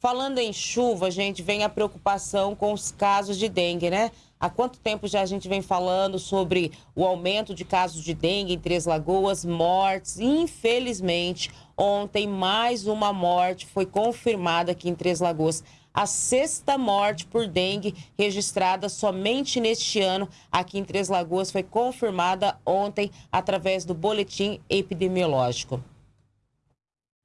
Falando em chuva, gente, vem a preocupação com os casos de dengue, né? Há quanto tempo já a gente vem falando sobre o aumento de casos de dengue em Três Lagoas, mortes? Infelizmente, ontem mais uma morte foi confirmada aqui em Três Lagoas. A sexta morte por dengue registrada somente neste ano aqui em Três Lagoas foi confirmada ontem através do boletim epidemiológico.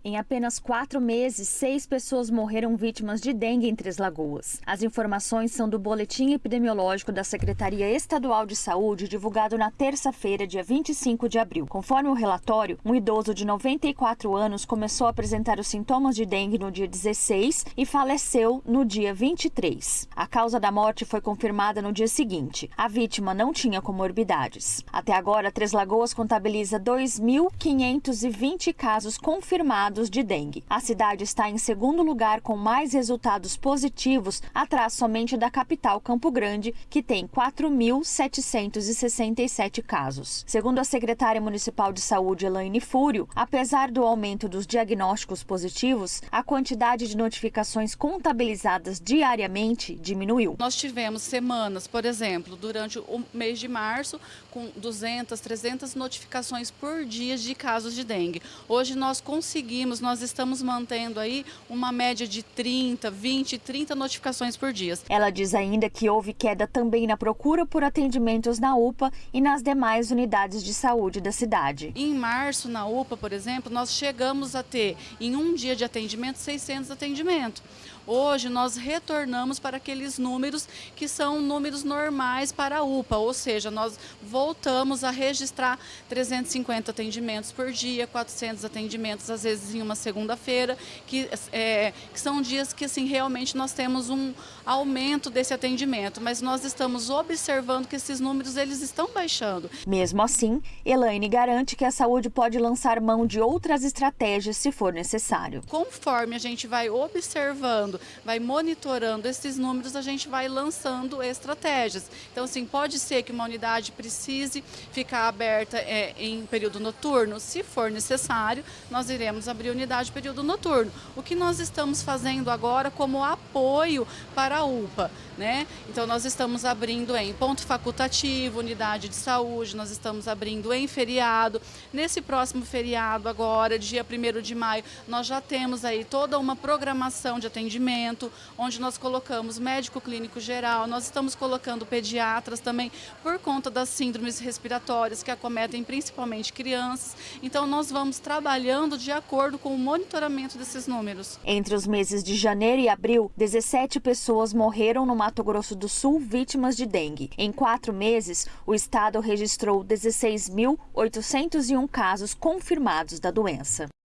Em apenas quatro meses, seis pessoas morreram vítimas de dengue em Três Lagoas. As informações são do Boletim Epidemiológico da Secretaria Estadual de Saúde, divulgado na terça-feira, dia 25 de abril. Conforme o relatório, um idoso de 94 anos começou a apresentar os sintomas de dengue no dia 16 e faleceu no dia 23. A causa da morte foi confirmada no dia seguinte. A vítima não tinha comorbidades. Até agora, Três Lagoas contabiliza 2.520 casos confirmados de dengue. A cidade está em segundo lugar com mais resultados positivos, atrás somente da capital Campo Grande, que tem 4.767 casos. Segundo a secretária municipal de saúde, Elaine Fúrio, apesar do aumento dos diagnósticos positivos, a quantidade de notificações contabilizadas diariamente diminuiu. Nós tivemos semanas, por exemplo, durante o mês de março, com 200, 300 notificações por dia de casos de dengue. Hoje nós conseguimos conseguimos, nós estamos mantendo aí uma média de 30, 20, 30 notificações por dia. Ela diz ainda que houve queda também na procura por atendimentos na UPA e nas demais unidades de saúde da cidade. Em março, na UPA, por exemplo, nós chegamos a ter, em um dia de atendimento, 600 atendimentos. Hoje nós retornamos para aqueles números que são números normais para a UPA, ou seja, nós voltamos a registrar 350 atendimentos por dia, 400 atendimentos às vezes em uma segunda-feira, que, é, que são dias que assim, realmente nós temos um aumento desse atendimento, mas nós estamos observando que esses números eles estão baixando. Mesmo assim, Elaine garante que a saúde pode lançar mão de outras estratégias se for necessário. Conforme a gente vai observando, vai monitorando esses números, a gente vai lançando estratégias. Então, assim, pode ser que uma unidade precise ficar aberta é, em período noturno, se for necessário, nós iremos abrir unidade período noturno. O que nós estamos fazendo agora como apoio para a UPA, né? Então nós estamos abrindo em ponto facultativo, unidade de saúde, nós estamos abrindo em feriado. Nesse próximo feriado agora, dia 1 de maio, nós já temos aí toda uma programação de atendimento, onde nós colocamos médico clínico geral, nós estamos colocando pediatras também por conta das síndromes respiratórias que acometem principalmente crianças. Então nós vamos trabalhando de acordo com o monitoramento desses números. Entre os meses de janeiro e abril, 17 pessoas morreram no Mato Grosso do Sul vítimas de dengue. Em quatro meses, o estado registrou 16.801 casos confirmados da doença.